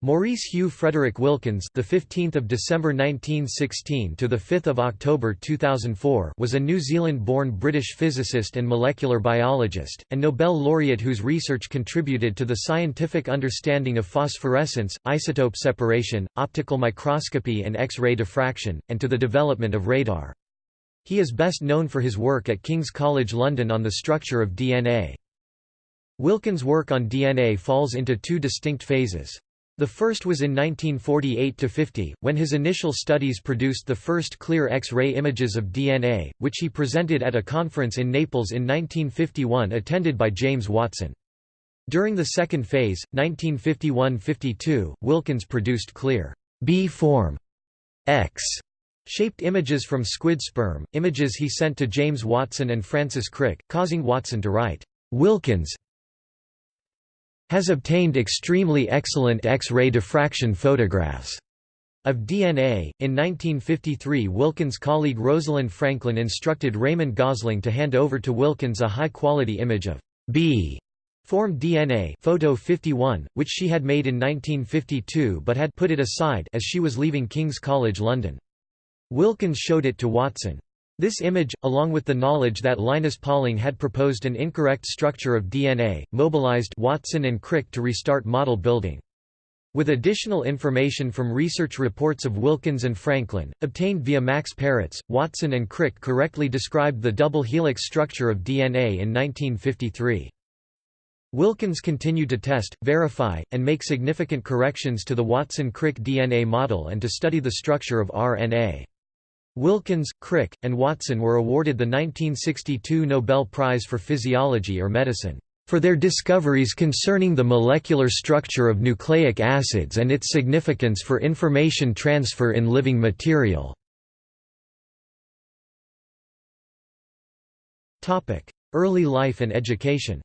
Maurice Hugh Frederick Wilkins, the 15th of December 1916 to the 5th of October 2004, was a New Zealand-born British physicist and molecular biologist and Nobel laureate whose research contributed to the scientific understanding of phosphorescence, isotope separation, optical microscopy and X-ray diffraction, and to the development of radar. He is best known for his work at King's College London on the structure of DNA. Wilkins' work on DNA falls into two distinct phases. The first was in 1948–50, when his initial studies produced the first clear X-ray images of DNA, which he presented at a conference in Naples in 1951 attended by James Watson. During the second phase, 1951–52, Wilkins produced clear B-form X shaped images from squid sperm, images he sent to James Watson and Francis Crick, causing Watson to write, "'Wilkins has obtained extremely excellent X-ray diffraction photographs of DNA. In 1953, Wilkins' colleague Rosalind Franklin instructed Raymond Gosling to hand over to Wilkins a high-quality image of B formed DNA photo 51, which she had made in 1952 but had put it aside as she was leaving King's College London. Wilkins showed it to Watson. This image, along with the knowledge that Linus Pauling had proposed an incorrect structure of DNA, mobilized Watson and Crick to restart model building. With additional information from research reports of Wilkins and Franklin, obtained via Max Perutz, Watson and Crick correctly described the double helix structure of DNA in 1953. Wilkins continued to test, verify, and make significant corrections to the Watson-Crick DNA model and to study the structure of RNA. Wilkins, Crick, and Watson were awarded the 1962 Nobel Prize for Physiology or Medicine for their discoveries concerning the molecular structure of nucleic acids and its significance for information transfer in living material. Early life and education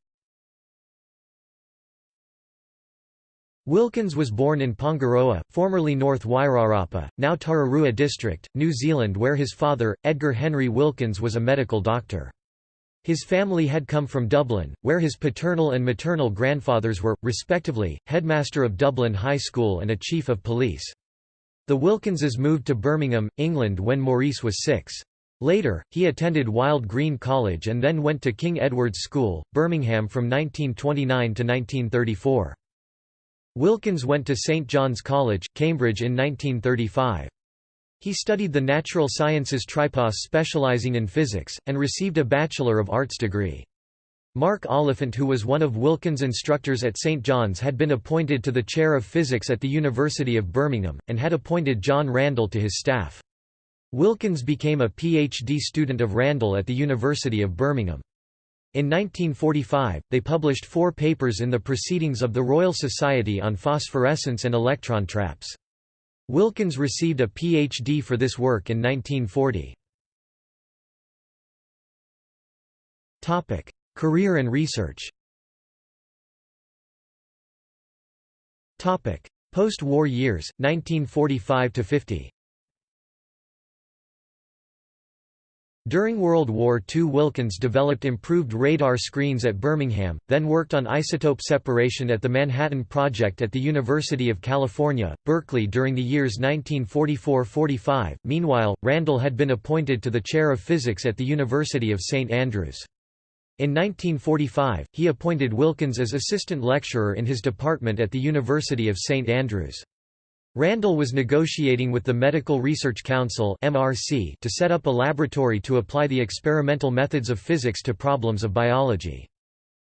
Wilkins was born in Pongaroa, formerly North Wairarapa, now Tararua District, New Zealand where his father, Edgar Henry Wilkins was a medical doctor. His family had come from Dublin, where his paternal and maternal grandfathers were, respectively, headmaster of Dublin High School and a chief of police. The Wilkinses moved to Birmingham, England when Maurice was six. Later, he attended Wylde Green College and then went to King Edward's School, Birmingham from 1929 to 1934. Wilkins went to St John's College, Cambridge in 1935. He studied the natural sciences tripos specializing in physics, and received a Bachelor of Arts degree. Mark Oliphant who was one of Wilkins' instructors at St John's had been appointed to the chair of physics at the University of Birmingham, and had appointed John Randall to his staff. Wilkins became a PhD student of Randall at the University of Birmingham. In 1945, they published four papers in the Proceedings of the Royal Society on Phosphorescence and Electron Traps. Wilkins received a Ph.D. for this work in 1940. Career and research Post-war years, 1945–50 During World War II Wilkins developed improved radar screens at Birmingham, then worked on isotope separation at the Manhattan Project at the University of California, Berkeley during the years 1944–45. Meanwhile, Randall had been appointed to the chair of physics at the University of St Andrews. In 1945, he appointed Wilkins as assistant lecturer in his department at the University of St Andrews. Randall was negotiating with the Medical Research Council (MRC) to set up a laboratory to apply the experimental methods of physics to problems of biology.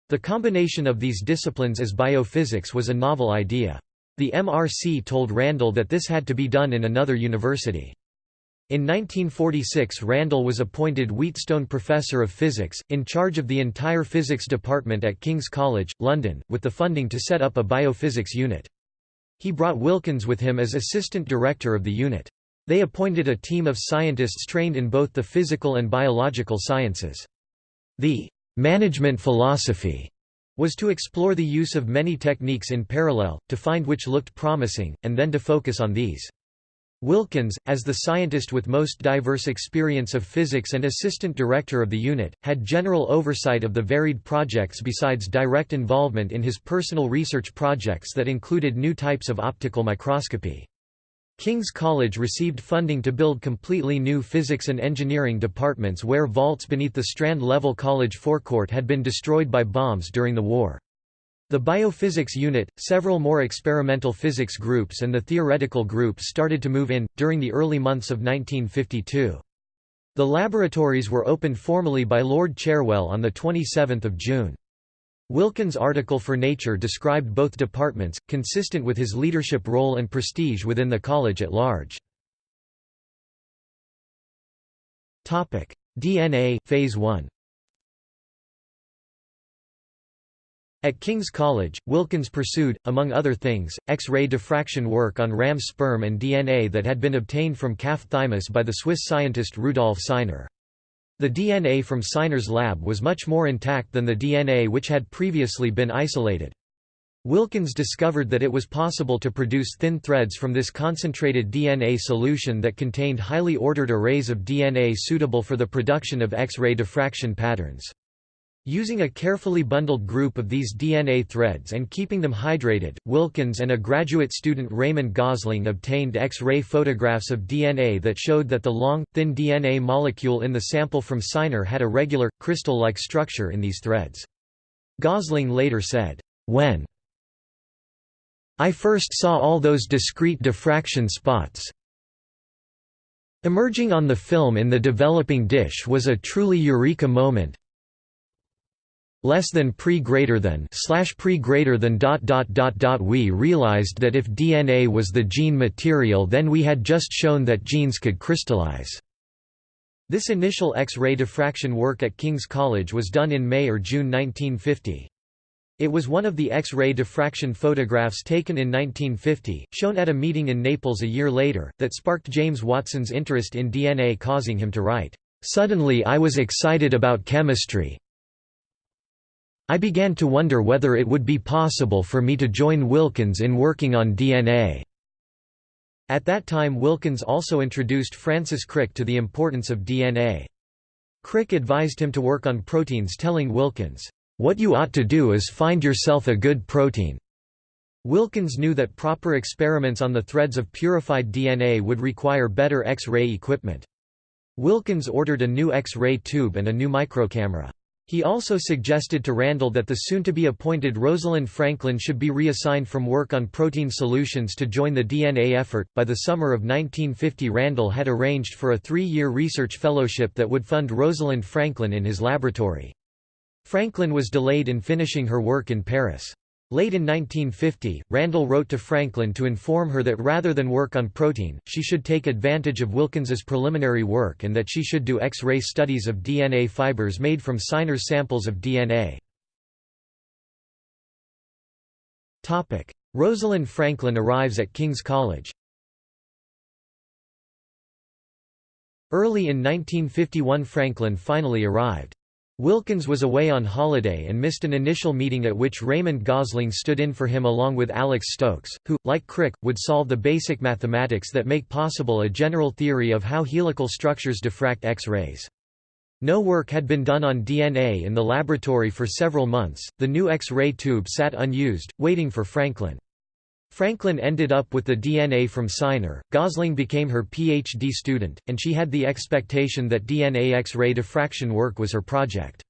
The combination of these disciplines as biophysics was a novel idea. The MRC told Randall that this had to be done in another university. In 1946 Randall was appointed Wheatstone Professor of Physics, in charge of the entire physics department at King's College, London, with the funding to set up a biophysics unit. He brought Wilkins with him as assistant director of the unit. They appointed a team of scientists trained in both the physical and biological sciences. The management philosophy was to explore the use of many techniques in parallel, to find which looked promising, and then to focus on these. Wilkins, as the scientist with most diverse experience of physics and assistant director of the unit, had general oversight of the varied projects besides direct involvement in his personal research projects that included new types of optical microscopy. King's College received funding to build completely new physics and engineering departments where vaults beneath the Strand Level College forecourt had been destroyed by bombs during the war. The biophysics unit, several more experimental physics groups and the theoretical group started to move in, during the early months of 1952. The laboratories were opened formally by Lord Cherwell on 27 June. Wilkins' article for Nature described both departments, consistent with his leadership role and prestige within the college at large. DNA, Phase 1 At King's College, Wilkins pursued, among other things, X-ray diffraction work on ram sperm and DNA that had been obtained from calf thymus by the Swiss scientist Rudolf Signer. The DNA from Signer's lab was much more intact than the DNA which had previously been isolated. Wilkins discovered that it was possible to produce thin threads from this concentrated DNA solution that contained highly ordered arrays of DNA suitable for the production of X-ray diffraction patterns. Using a carefully bundled group of these DNA threads and keeping them hydrated, Wilkins and a graduate student Raymond Gosling obtained X-ray photographs of DNA that showed that the long, thin DNA molecule in the sample from Signer had a regular, crystal-like structure in these threads. Gosling later said, "When I first saw all those discrete diffraction spots emerging on the film in the developing dish was a truly eureka moment, less than pre greater than slash pre greater than dot dot dot dot we realized that if DNA was the gene material then we had just shown that genes could crystallize. This initial X-ray diffraction work at King's College was done in May or June 1950. It was one of the X-ray diffraction photographs taken in 1950, shown at a meeting in Naples a year later, that sparked James Watson's interest in DNA causing him to write, "...suddenly I was excited about chemistry, I began to wonder whether it would be possible for me to join Wilkins in working on DNA. At that time Wilkins also introduced Francis Crick to the importance of DNA. Crick advised him to work on proteins telling Wilkins, "'What you ought to do is find yourself a good protein." Wilkins knew that proper experiments on the threads of purified DNA would require better X-ray equipment. Wilkins ordered a new X-ray tube and a new microcamera. He also suggested to Randall that the soon-to-be-appointed Rosalind Franklin should be reassigned from work on protein solutions to join the DNA effort. By the summer of 1950 Randall had arranged for a three-year research fellowship that would fund Rosalind Franklin in his laboratory. Franklin was delayed in finishing her work in Paris. Late in 1950, Randall wrote to Franklin to inform her that rather than work on protein, she should take advantage of Wilkins's preliminary work and that she should do X-ray studies of DNA fibers made from Signer's samples of DNA. Rosalind Franklin arrives at King's College Early in 1951 Franklin finally arrived. Wilkins was away on holiday and missed an initial meeting at which Raymond Gosling stood in for him along with Alex Stokes, who, like Crick, would solve the basic mathematics that make possible a general theory of how helical structures diffract X-rays. No work had been done on DNA in the laboratory for several months, the new X-ray tube sat unused, waiting for Franklin. Franklin ended up with the DNA from Signer, Gosling became her PhD student, and she had the expectation that DNA X-ray diffraction work was her project.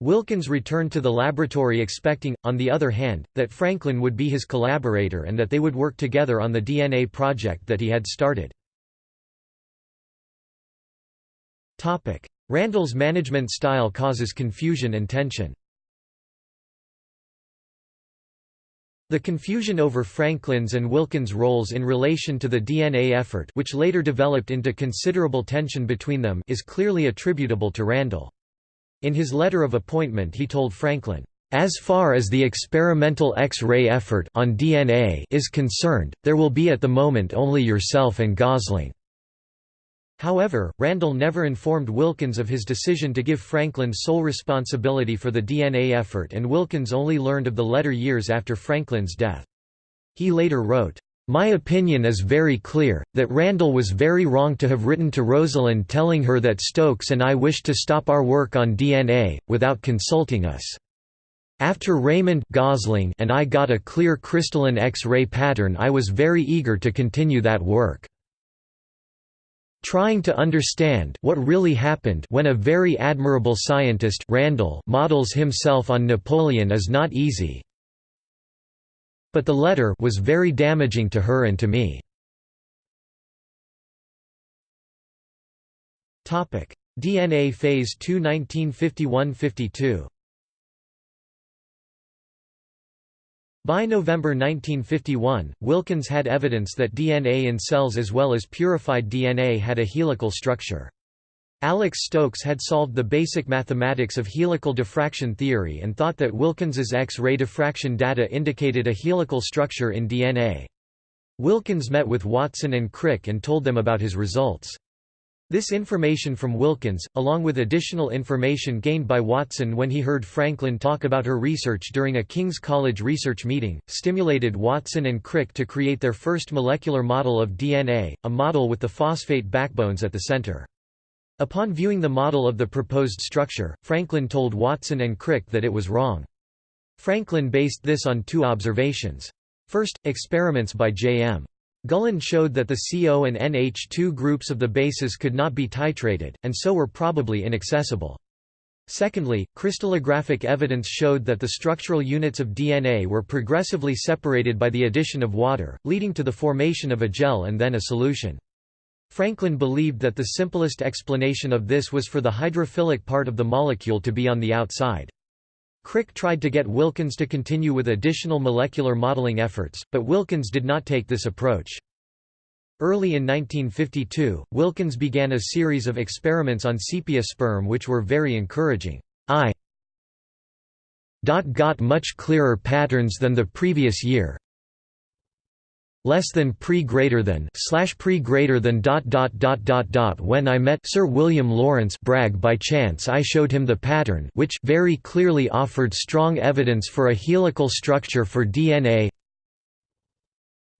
Wilkins returned to the laboratory expecting, on the other hand, that Franklin would be his collaborator and that they would work together on the DNA project that he had started. Randall's management style causes confusion and tension. The confusion over Franklin's and Wilkins' roles in relation to the DNA effort which later developed into considerable tension between them is clearly attributable to Randall. In his letter of appointment he told Franklin, "...as far as the experimental X-ray effort on DNA is concerned, there will be at the moment only yourself and Gosling." However, Randall never informed Wilkins of his decision to give Franklin sole responsibility for the DNA effort and Wilkins only learned of the letter years after Franklin's death. He later wrote, My opinion is very clear, that Randall was very wrong to have written to Rosalind telling her that Stokes and I wished to stop our work on DNA, without consulting us. After Raymond Gosling and I got a clear crystalline X-ray pattern I was very eager to continue that work. Trying to understand what really happened when a very admirable scientist Randall models himself on Napoleon is not easy, but the letter was very damaging to her and to me. DNA Phase 2 1951–52 By November 1951, Wilkins had evidence that DNA in cells as well as purified DNA had a helical structure. Alex Stokes had solved the basic mathematics of helical diffraction theory and thought that Wilkins's X-ray diffraction data indicated a helical structure in DNA. Wilkins met with Watson and Crick and told them about his results. This information from Wilkins, along with additional information gained by Watson when he heard Franklin talk about her research during a King's College research meeting, stimulated Watson and Crick to create their first molecular model of DNA, a model with the phosphate backbones at the center. Upon viewing the model of the proposed structure, Franklin told Watson and Crick that it was wrong. Franklin based this on two observations. First, experiments by J.M. Gulland showed that the CO and NH2 groups of the bases could not be titrated, and so were probably inaccessible. Secondly, crystallographic evidence showed that the structural units of DNA were progressively separated by the addition of water, leading to the formation of a gel and then a solution. Franklin believed that the simplest explanation of this was for the hydrophilic part of the molecule to be on the outside. Crick tried to get Wilkins to continue with additional molecular modeling efforts, but Wilkins did not take this approach. Early in 1952, Wilkins began a series of experiments on sepia sperm which were very encouraging. I got much clearer patterns than the previous year, less than pre greater than slash pre greater than dot dot dot dot dot when I met Sir William Lawrence Bragg. By chance I showed him the pattern which very clearly offered strong evidence for a helical structure for DNA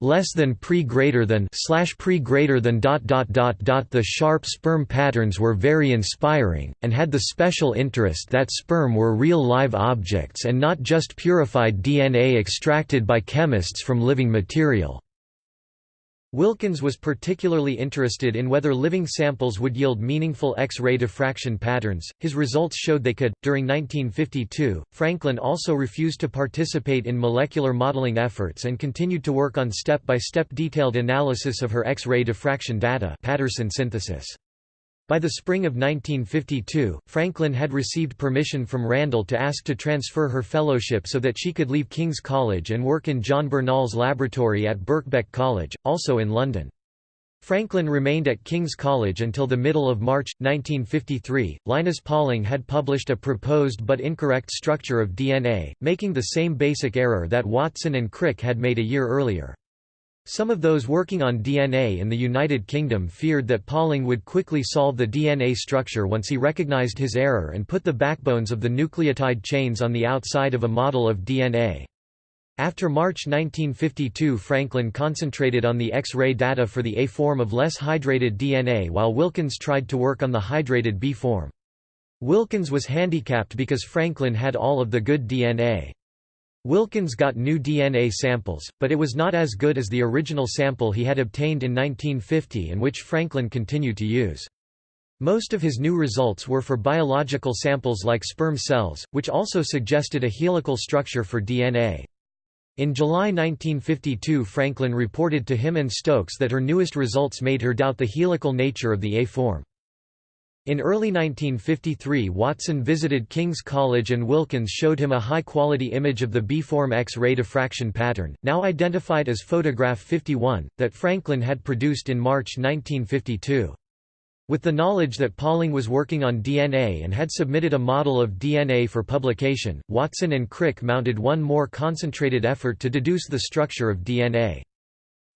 less than pre greater than slash pre greater than dot dot dot dot. The sharp sperm patterns were very inspiring and had the special interest that sperm were real live objects and not just purified DNA extracted by chemists from living material Wilkins was particularly interested in whether living samples would yield meaningful X-ray diffraction patterns. His results showed they could. During 1952, Franklin also refused to participate in molecular modeling efforts and continued to work on step-by-step -step detailed analysis of her X-ray diffraction data, Patterson synthesis. By the spring of 1952, Franklin had received permission from Randall to ask to transfer her fellowship so that she could leave King's College and work in John Bernal's laboratory at Birkbeck College, also in London. Franklin remained at King's College until the middle of March, 1953. Linus Pauling had published a proposed but incorrect structure of DNA, making the same basic error that Watson and Crick had made a year earlier. Some of those working on DNA in the United Kingdom feared that Pauling would quickly solve the DNA structure once he recognized his error and put the backbones of the nucleotide chains on the outside of a model of DNA. After March 1952 Franklin concentrated on the X-ray data for the A form of less hydrated DNA while Wilkins tried to work on the hydrated B form. Wilkins was handicapped because Franklin had all of the good DNA. Wilkins got new DNA samples, but it was not as good as the original sample he had obtained in 1950 and which Franklin continued to use. Most of his new results were for biological samples like sperm cells, which also suggested a helical structure for DNA. In July 1952 Franklin reported to him and Stokes that her newest results made her doubt the helical nature of the A form. In early 1953 Watson visited King's College and Wilkins showed him a high-quality image of the B-form X-ray diffraction pattern, now identified as photograph 51, that Franklin had produced in March 1952. With the knowledge that Pauling was working on DNA and had submitted a model of DNA for publication, Watson and Crick mounted one more concentrated effort to deduce the structure of DNA.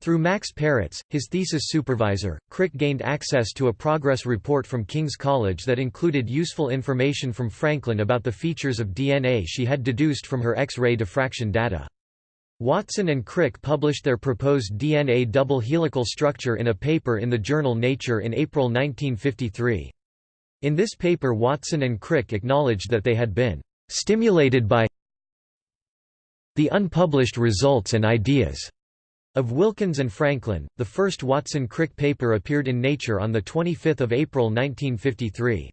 Through Max Perutz, his thesis supervisor, Crick gained access to a progress report from King's College that included useful information from Franklin about the features of DNA she had deduced from her X-ray diffraction data. Watson and Crick published their proposed DNA double helical structure in a paper in the journal Nature in April 1953. In this paper Watson and Crick acknowledged that they had been «stimulated by the unpublished results and ideas» of Wilkins and Franklin. The first Watson-Crick paper appeared in Nature on 25 April 1953.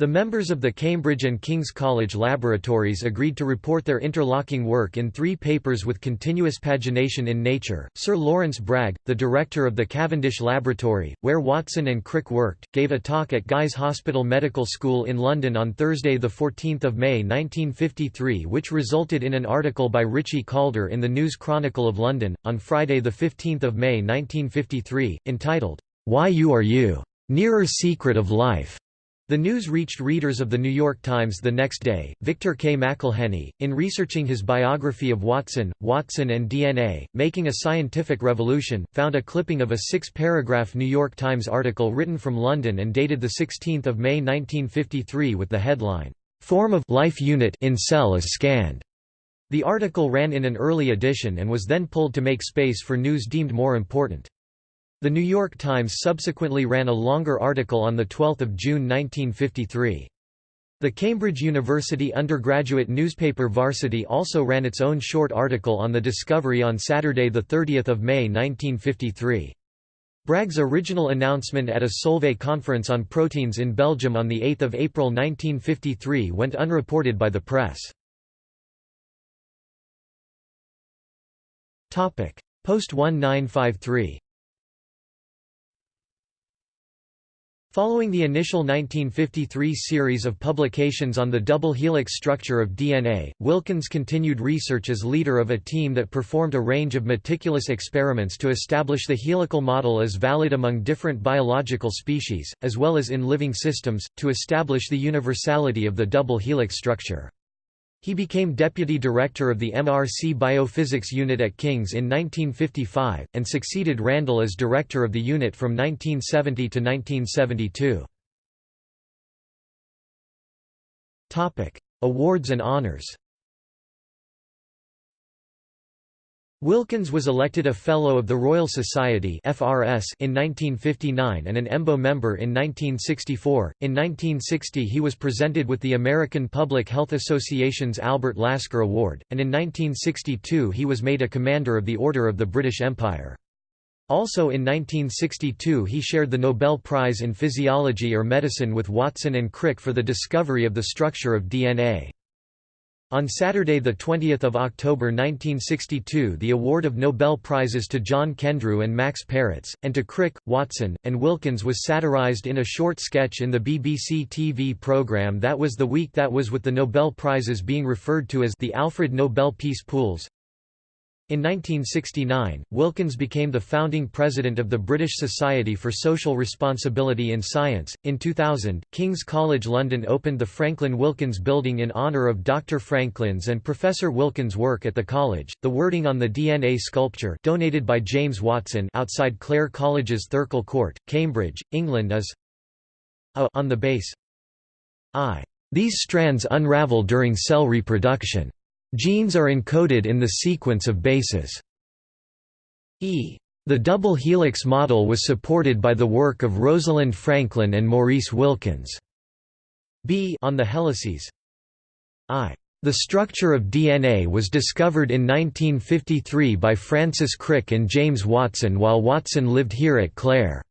The members of the Cambridge and King's College laboratories agreed to report their interlocking work in three papers with continuous pagination in Nature. Sir Lawrence Bragg, the director of the Cavendish Laboratory, where Watson and Crick worked, gave a talk at Guy's Hospital Medical School in London on Thursday, 14 May 1953, which resulted in an article by Richie Calder in the News Chronicle of London, on Friday, 15 May 1953, entitled, Why You Are You? Nearer Secret of Life. The news reached readers of The New York Times the next day. Victor K. McElheny, in researching his biography of Watson, Watson and DNA, Making a Scientific Revolution, found a clipping of a six-paragraph New York Times article written from London and dated 16 May 1953 with the headline, "'Form of life unit in cell is scanned'". The article ran in an early edition and was then pulled to make space for news deemed more important. The New York Times subsequently ran a longer article on 12 June 1953. The Cambridge University undergraduate newspaper Varsity also ran its own short article on the discovery on Saturday 30 May 1953. Bragg's original announcement at a Solvay conference on proteins in Belgium on 8 April 1953 went unreported by the press. Post-1953 Following the initial 1953 series of publications on the double helix structure of DNA, Wilkins continued research as leader of a team that performed a range of meticulous experiments to establish the helical model as valid among different biological species, as well as in living systems, to establish the universality of the double helix structure. He became deputy director of the MRC Biophysics Unit at King's in 1955, and succeeded Randall as director of the unit from 1970 to 1972. Awards and honors Wilkins was elected a Fellow of the Royal Society (FRS) in 1959 and an EMBO member in 1964. In 1960, he was presented with the American Public Health Association's Albert Lasker Award, and in 1962 he was made a Commander of the Order of the British Empire. Also in 1962 he shared the Nobel Prize in Physiology or Medicine with Watson and Crick for the discovery of the structure of DNA. On Saturday 20 October 1962 the award of Nobel Prizes to John Kendrew and Max Perutz, and to Crick, Watson, and Wilkins was satirized in a short sketch in the BBC TV programme That Was the Week That Was with the Nobel Prizes being referred to as the Alfred Nobel Peace Pools. In 1969, Wilkins became the founding president of the British Society for Social Responsibility in Science. In 2000, King's College London opened the Franklin Wilkins Building in honour of Dr. Franklin's and Professor Wilkins' work at the college. The wording on the DNA sculpture, donated by James Watson outside Clare College's Thirkill Court, Cambridge, England, is a on the base I. These strands unravel during cell reproduction. Genes are encoded in the sequence of bases. E. The double helix model was supported by the work of Rosalind Franklin and Maurice Wilkins. B on the helices. I. The structure of DNA was discovered in 1953 by Francis Crick and James Watson while Watson lived here at Clare.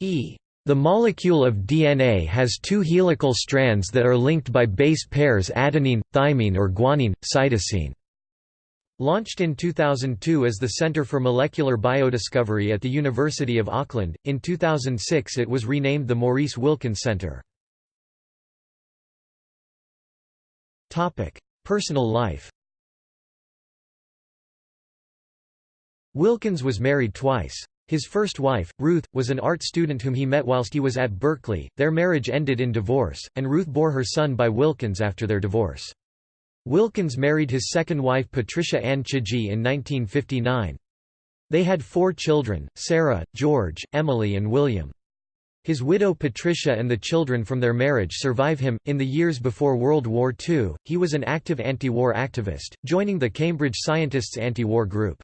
E. The molecule of DNA has two helical strands that are linked by base pairs adenine, thymine or guanine, cytosine. Launched in 2002 as the Centre for Molecular Biodiscovery at the University of Auckland, in 2006 it was renamed the Maurice Wilkins Centre. Personal life Wilkins was married twice. His first wife, Ruth, was an art student whom he met whilst he was at Berkeley. Their marriage ended in divorce, and Ruth bore her son by Wilkins after their divorce. Wilkins married his second wife Patricia Ann Chidgey in 1959. They had four children, Sarah, George, Emily and William. His widow Patricia and the children from their marriage survive him. In the years before World War II, he was an active anti-war activist, joining the Cambridge Scientists anti-war group.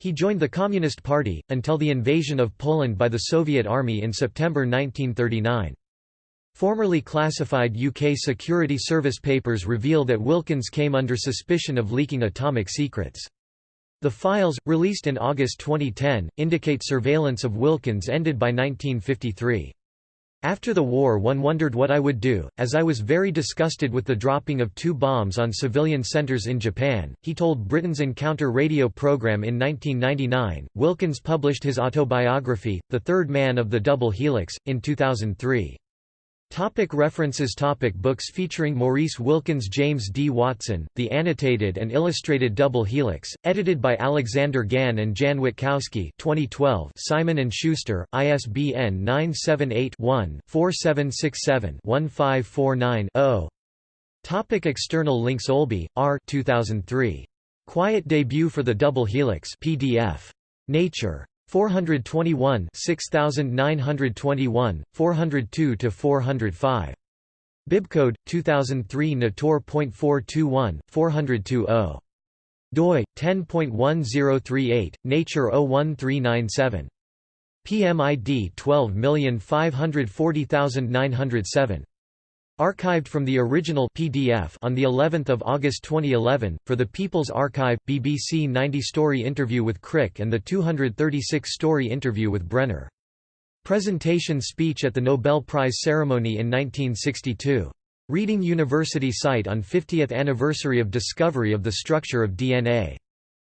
He joined the Communist Party, until the invasion of Poland by the Soviet Army in September 1939. Formerly classified UK Security Service papers reveal that Wilkins came under suspicion of leaking atomic secrets. The files, released in August 2010, indicate surveillance of Wilkins ended by 1953. After the war one wondered what I would do, as I was very disgusted with the dropping of two bombs on civilian centers in Japan, he told Britain's Encounter radio program in 1999. Wilkins published his autobiography, The Third Man of the Double Helix, in 2003. Topic references topic Books featuring Maurice Wilkins James D. Watson, The Annotated and Illustrated Double Helix, edited by Alexander Gann and Jan Witkowski 2012 Simon & Schuster, ISBN 978-1-4767-1549-0 Topic External links Olby, R. 2003. Quiet Debut for the Double Helix PDF. Nature. 421 6921, 402 to 405 Bibcode, 2003 Nator.421, 402 doi, 10.1038, Nature 01397. PMID 12540907. Archived from the original PDF on the 11th of August 2011 for the People's Archive BBC 90-story interview with Crick and the 236-story interview with Brenner. Presentation speech at the Nobel Prize ceremony in 1962. Reading University site on 50th anniversary of discovery of the structure of DNA.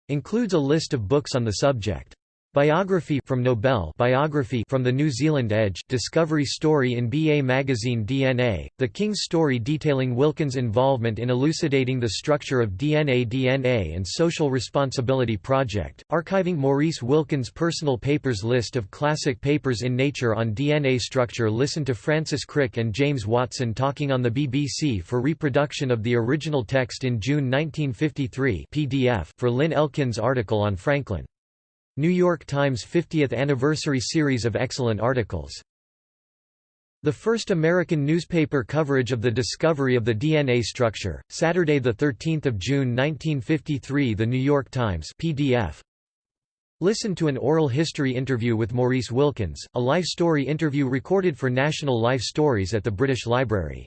Includes a list of books on the subject. Biography from Nobel Biography from the New Zealand Edge Discovery Story in BA Magazine DNA, The King's Story detailing Wilkins' involvement in elucidating the structure of DNA DNA and Social Responsibility Project, archiving Maurice Wilkins' personal papers List of classic papers in Nature on DNA structure Listen to Francis Crick and James Watson talking on the BBC for reproduction of the original text in June 1953 PDF for Lynn Elkins' article on Franklin. New York Times 50th Anniversary series of excellent articles. The first American newspaper coverage of the discovery of the DNA structure, Saturday 13 June 1953 The New York Times PDF. Listen to an oral history interview with Maurice Wilkins, a life story interview recorded for National Life Stories at the British Library.